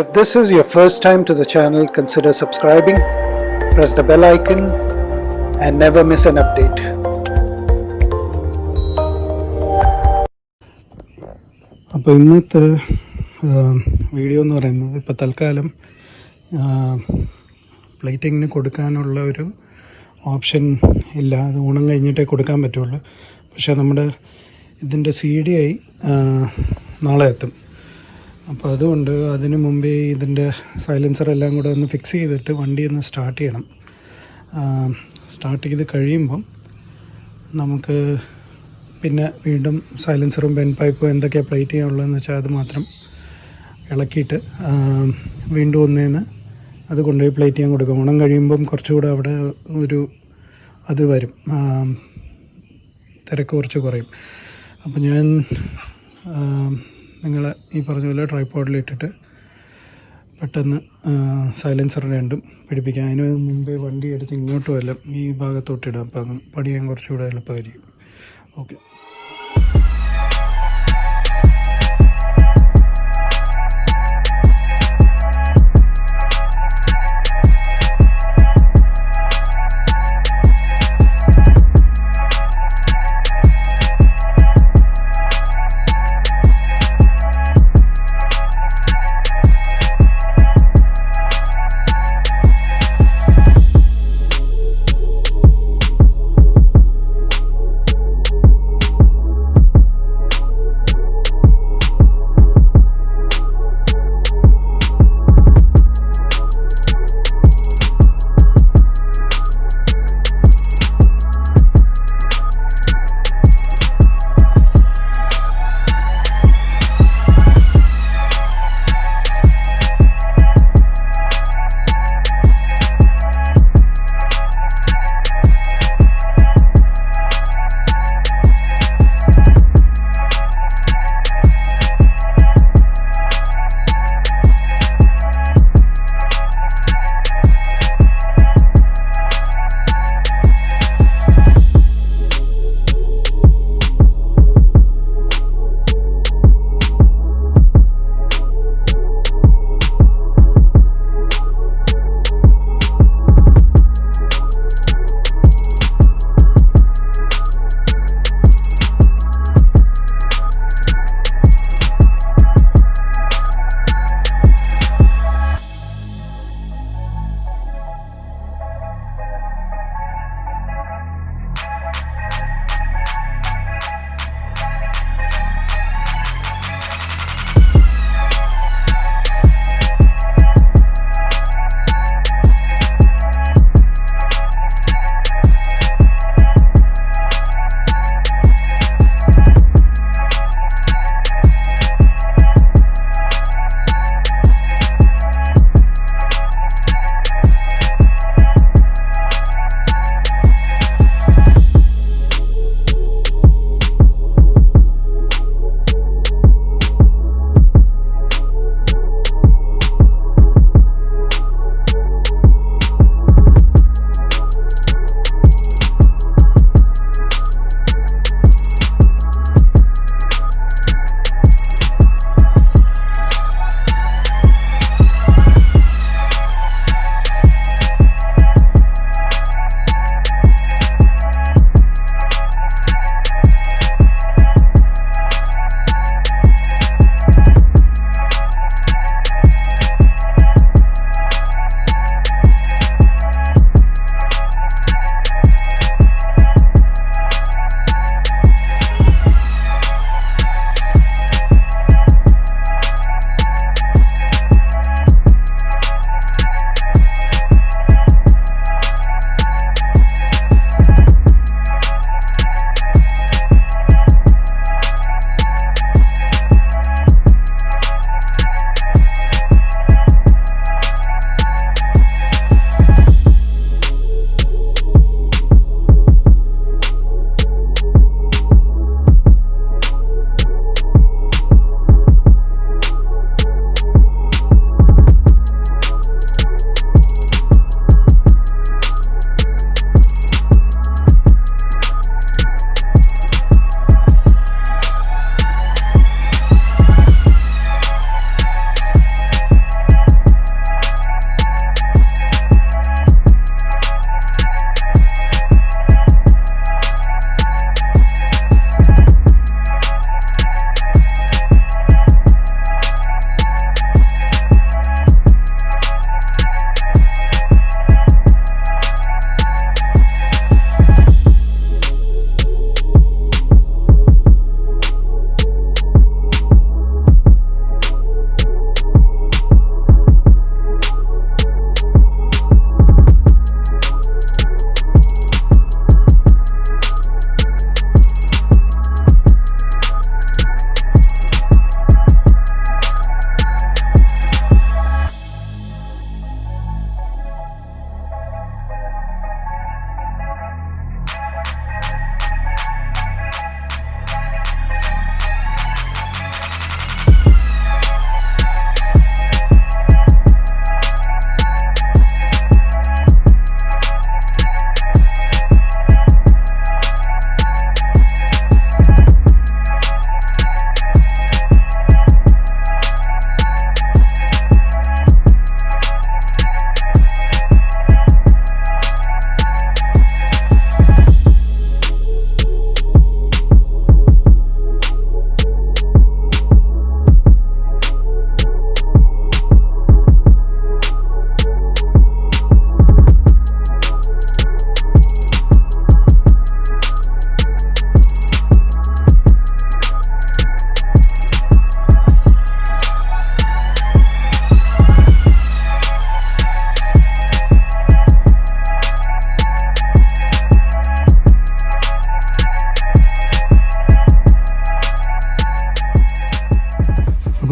If this is your first time to the channel, consider subscribing, press the bell icon, and never miss an update. അപ്പോൾ ഇന്നത്തെ video എന്ന് പറയുന്നത് ഇപ്പോൾ തൽക്കാലം പ്ലേറ്റിങ്ങിന് കൊടുക്കാനുള്ള ഒരു ഓപ്ഷൻ ഇല്ല. അത് ഊണം കഴിഞ്ഞിട്ടേ കൊടുക്കാൻ പറ്റുള്ളൂ. പക്ഷേ നമ്മുടെ ഇതിന്റെ സി ഡി ആയി നാളെ എത്തും. അപ്പോൾ അതുകൊണ്ട് അതിന് മുമ്പേ ഇതിന്റെ സൈലൻസർ എല്ലാം കൂടെ ഒന്ന് ഫിക്സ് ചെയ്തിട്ട് വണ്ടി ഒന്ന് സ്റ്റാർട്ട് ചെയ്യണം. സ്റ്റാർട്ട് ചെയ്ത് കഴിയുമ്പം നമുക്ക് പിന്നെ വീണ്ടും സൈലൻസറും പെൻ പൈപ്പും എന്തൊക്കെയാണ് പ്ലേറ്റ് ചെയ്യാനുള്ളതെന്ന് വെച്ചാൽ അത് മാത്രം ഇളക്കിയിട്ട് വീണ്ടും ഒന്നേന്ന് അത് കൊണ്ടുപോയി പ്ലേറ്റ് ചെയ്യാൻ കൊടുക്കും. ഓണം കഴിയുമ്പം കുറച്ചുകൂടെ അവിടെ ഒരു അത് വരും. തിരക്ക് കുറച്ച് കുറയും. അപ്പം ഞാൻ നിങ്ങൾ ഈ പറഞ്ഞ പോലെ ട്രൈപ്പോഡിലിട്ടിട്ട് പെട്ടെന്ന് സൈലൻസർ രണ്ടും പിടിപ്പിക്കാം. അതിന് മുമ്പേ വണ്ടി എടുത്ത് ഇങ്ങോട്ട് വല്ല ഈ ഭാഗത്തോട്ടിടാം അപ്പം പണിയാൻ കുറച്ചുകൂടെ എളുപ്പമായിരിക്കും. ഓക്കെ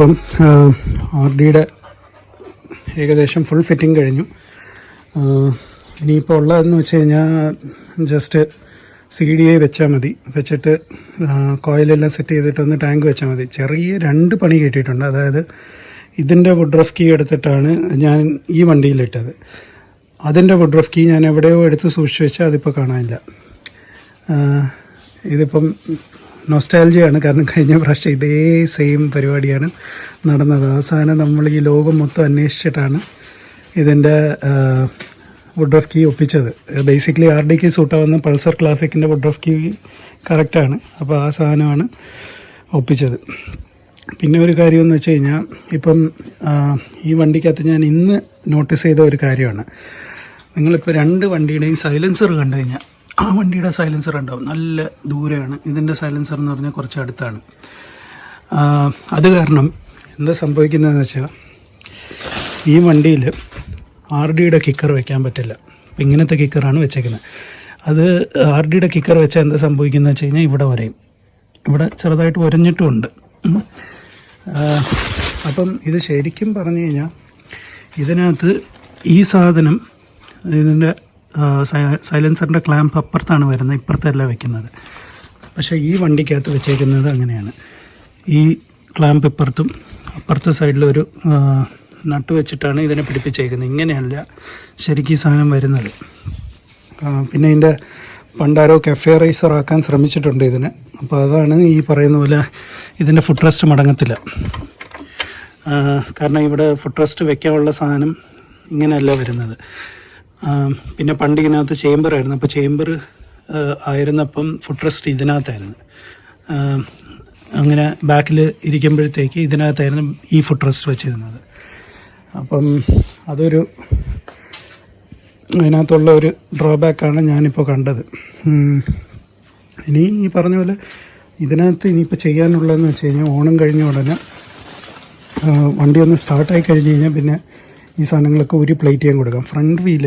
അപ്പം ആർ ഡിയുടെ ഏകദേശം ഫുൾ ഫിറ്റിംഗ് കഴിഞ്ഞു. ഇനിയിപ്പോൾ ഉള്ളതെന്ന് വെച്ച് കഴിഞ്ഞാൽ ജസ്റ്റ് സി ഡി ഐ വെച്ചാൽ മതി. വെച്ചിട്ട് കോയിലെല്ലാം സെറ്റ് ചെയ്തിട്ട് ഒന്ന് ടാങ്ക് വെച്ചാൽ മതി. ചെറിയ രണ്ട് പണി കിട്ടിയിട്ടുണ്ട്. അതായത് ഇതിന്റെ വുഡ് റഫ് കീ എടുത്തിട്ടാണ് ഞാൻ ഈ വണ്ടിയിലിട്ടത്. അതിന്റെ വുഡ് റഫ് കീ ഞാൻ എവിടെയോ എടുത്ത് സൂക്ഷിച്ച് വെച്ചാൽ അതിപ്പോൾ കാണാനില്ല. ഇതിപ്പം നൊസ്റ്റാലജിയാണ് കാരണം കഴിഞ്ഞ പ്രാവശ്യം ഇതേ സെയിം പരിപാടിയാണ് നടന്നത്. അവസാനം നമ്മൾ ഈ ലോകം മൊത്തം അന്വേഷിച്ചിട്ടാണ് ഇതിന്റെ വുഡ് ഓഫ് കീ ഒപ്പിച്ചത്. ബേസിക്കലി ആർ ഡി കി സൂട്ടാവുന്ന പൾസർ ക്ലാസിക്കിന്റെ വുഡ് ഓഫ് കീ കറക്റ്റാണ് അപ്പോൾ ആ സാധനമാണ് ഒപ്പിച്ചത്. പിന്നെ ഒരു കാര്യം എന്ന് വെച്ച് കഴിഞ്ഞാൽ ഇപ്പം ഈ വണ്ടിക്കകത്ത് ഞാൻ ഇന്ന് നോട്ടീസ് ചെയ്ത ഒരു കാര്യമാണ്. നിങ്ങളിപ്പോൾ രണ്ട് വണ്ടിയുടെയും സൈലൻസർ കണ്ടു കഴിഞ്ഞാൽ ആ വണ്ടിയുടെ സൈലൻസർ ഉണ്ടാവും. നല്ല ദൂരെയാണ്. ഇതിന്റെ സൈലൻസർ എന്ന് പറഞ്ഞാൽ കുറച്ച് അടുത്താണ്. അത് കാരണം എന്താ സംഭവിക്കുന്നതെന്ന് വെച്ചാൽ ഈ വണ്ടിയിൽ ആർ ഡിയുടെ കിക്കർ വെക്കാൻ പറ്റില്ല. അപ്പം ഇങ്ങനത്തെ കിക്കറാണ് വെച്ചേക്കുന്നത്. അത് ആർ ഡിയുടെ കിക്കർ വെച്ചാൽ എന്താ സംഭവിക്കുന്നത് വെച്ച് കഴിഞ്ഞാൽ ഇവിടെ വരെയും. ഇവിടെ ചെറുതായിട്ട് ഒരഞ്ഞിട്ടുമുണ്ട്. അപ്പം ഇത് ശരിക്കും പറഞ്ഞു കഴിഞ്ഞാൽ ഇതിനകത്ത് ഈ സാധനം ഇതിന്റെ സൈലൻസറിന്റെ ക്ലാമ്പ് അപ്പുറത്താണ് വരുന്നത് ഇപ്പുറത്തല്ല വെക്കുന്നത്. പക്ഷേ ഈ വണ്ടിക്കകത്ത് വെച്ചേക്കുന്നത് അങ്ങനെയാണ്. ഈ ക്ലാമ്പ് ഇപ്പുറത്തും അപ്പുറത്തെ സൈഡിലൊരു നട്ട് വെച്ചിട്ടാണ് ഇതിനെ പിടിപ്പിച്ചേക്കുന്നത്. ഇങ്ങനെയല്ല ശരിക്കും ഈ സാധനം വരുന്നത്. പിന്നെ ഇതിന്റെ പണ്ടാരോ കഫേ റൈസർ ആക്കാൻ ശ്രമിച്ചിട്ടുണ്ട് ഇതിന്. അപ്പോൾ അതാണ് ഈ പറയുന്ന പോലെ ഇതിന്റെ ഫുഡ് റെസ്റ്റ് മടങ്ങത്തില്ല. കാരണം ഇവിടെ ഫുഡ് റെസ്റ്റ് വെക്കാനുള്ള സാധനം ഇങ്ങനെയല്ല വരുന്നത്. പിന്നെ പണ്ട് ഇതിനകത്ത് ചേംബർ ആയിരുന്നു. അപ്പോൾ ചേംബർ ആയിരുന്നപ്പം ഫുഡ് റെസ്റ്റ് ഇതിനകത്തായിരുന്നു. അങ്ങനെ ബാക്കിൽ ഇരിക്കുമ്പോഴത്തേക്ക് ഇതിനകത്തായിരുന്നു ഈ ഫുഡ് റെസ്റ്റ് വെച്ചിരുന്നത്. അപ്പം അതൊരു അതിനകത്തുള്ള ഒരു ഡ്രോബാക്കാണ് ഞാനിപ്പോൾ കണ്ടത്. ഇനി ഈ പറഞ്ഞ പോലെ ഇതിനകത്ത് ഇനിയിപ്പോൾ ചെയ്യാനുള്ളതെന്ന് വെച്ച് കഴിഞ്ഞാൽ ഓണം കഴിഞ്ഞ ഉടനെ വണ്ടി ഒന്ന് സ്റ്റാർട്ടായി കഴിഞ്ഞ് കഴിഞ്ഞാൽ പിന്നെ ഈ സാധനങ്ങളൊക്കെ ഒരു പ്ലേറ്റ് ചെയ്യാൻ കൊടുക്കാം. ഫ്രണ്ട് വീൽ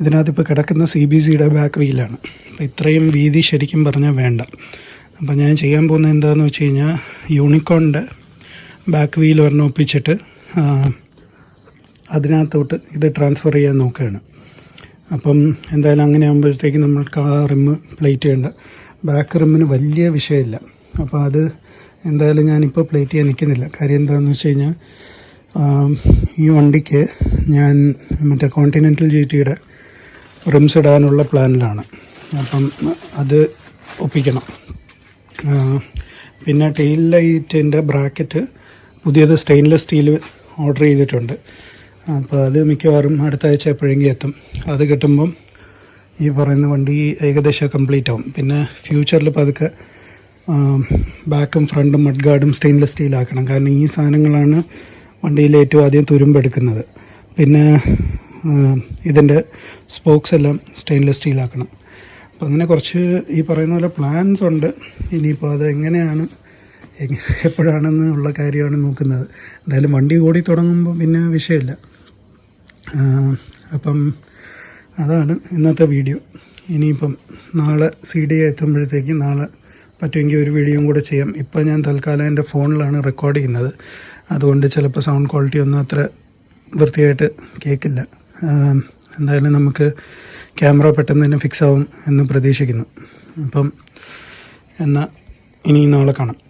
ഇതിനകത്ത് ഇപ്പോൾ കിടക്കുന്ന സി ബി സിയുടെ ബാക്ക് വീലാണ് അപ്പോൾ ഇത്രയും വീതി ശരിക്കും പറഞ്ഞാൽ വേണ്ട. അപ്പോൾ ഞാൻ ചെയ്യാൻ പോകുന്നത് എന്താണെന്ന് വെച്ച് കഴിഞ്ഞാൽ യൂണിക്കോണിന്റെ ബാക്ക് വീൽ ഒരെണ്ണം ഒപ്പിച്ചിട്ട് അതിനകത്തോട്ട് ഇത് ട്രാൻസ്ഫർ ചെയ്യാൻ നോക്കുകയാണ്. അപ്പം എന്തായാലും അങ്ങനെ ആകുമ്പോഴത്തേക്ക് നമ്മൾക്ക് ആ റിമ്മ് പ്ലേറ്റ് ചെയ്യേണ്ട. ബാക്ക് റിമ്മിന് വലിയ വിഷയമില്ല. അപ്പോൾ അത് എന്തായാലും ഞാനിപ്പോൾ പ്ലേറ്റ് ചെയ്യാൻ നിൽക്കുന്നില്ല. കാര്യം എന്താണെന്ന് വെച്ച് കഴിഞ്ഞാൽ ഈ വണ്ടിക്ക് ഞാൻ മറ്റേ കോണ്ടിനെന്റൽ ജി ടിയുടെ റിംസ് ഇടാനുള്ള പ്ലാനിലാണ് അപ്പം അത് ഒപ്പിക്കണം. പിന്നെ ടെയിൽ ലൈറ്റിന്റെ ബ്രാക്കറ്റ് പുതിയത് സ്റ്റെയിൻലെസ് സ്റ്റീൽ ഓർഡർ ചെയ്തിട്ടുണ്ട്. അപ്പോൾ അത് മിക്കവാറും അടുത്ത ആഴ്ച എപ്പോഴെങ്കിലും എത്തും. അത് കിട്ടുമ്പം ഈ പറയുന്ന വണ്ടി ഏകദേശം കംപ്ലീറ്റ് ആവും. പിന്നെ ഫ്യൂച്ചറിൽ പതുക്കെ ബാക്കും ഫ്രണ്ടും മഡ് ഗാർഡും സ്റ്റെയിൻലെസ് സ്റ്റീലാക്കണം കാരണം ഈ സാധനങ്ങളാണ് വണ്ടിയിൽ ഏറ്റവും ആദ്യം തുരുമ്പെടുക്കുന്നത് പിന്നെ ഇതിന്റെ സ്പോക്സ് എല്ലാം സ്റ്റെയിൻലെസ് സ്റ്റീലാക്കണം അപ്പോൾ അപ്പം അങ്ങനെ കുറച്ച് ഈ പറയുന്ന പോലെ പ്ലാൻസ് ഉണ്ട്. ഇനിയിപ്പോൾ അത് എങ്ങനെയാണ് എപ്പോഴാണെന്ന് ഉള്ള കാര്യമാണ് നോക്കുന്നത്. എന്തായാലും വണ്ടി കൂടി തുടങ്ങുമ്പോൾ പിന്നെ വിഷയമില്ല. അപ്പം അതാണ് ഇന്നത്തെ വീഡിയോ. ഇനിയിപ്പം നാളെ സി ഡി എത്തുമ്പോഴത്തേക്ക് നാളെ പറ്റുമെങ്കിൽ ഒരു വീഡിയോയും കൂടെ ചെയ്യാം. ഇപ്പം ഞാൻ തൽക്കാലം എന്റെ ഫോണിലാണ് റെക്കോർഡ് ചെയ്യുന്നത്. അതുകൊണ്ട് ചിലപ്പോൾ സൗണ്ട് ക്വാളിറ്റി ഒന്നും അത്ര വൃത്തിയായിട്ട് കേൾക്കില്ല എന്തായാലും നമുക്ക് ക്യാമറ പെട്ടെന്ന് തന്നെ ഫിക്സ് ആവും എന്ന് പ്രതീക്ഷിക്കുന്നു. അപ്പം എന്നാൽ ഇനി നാളെ കാണാം.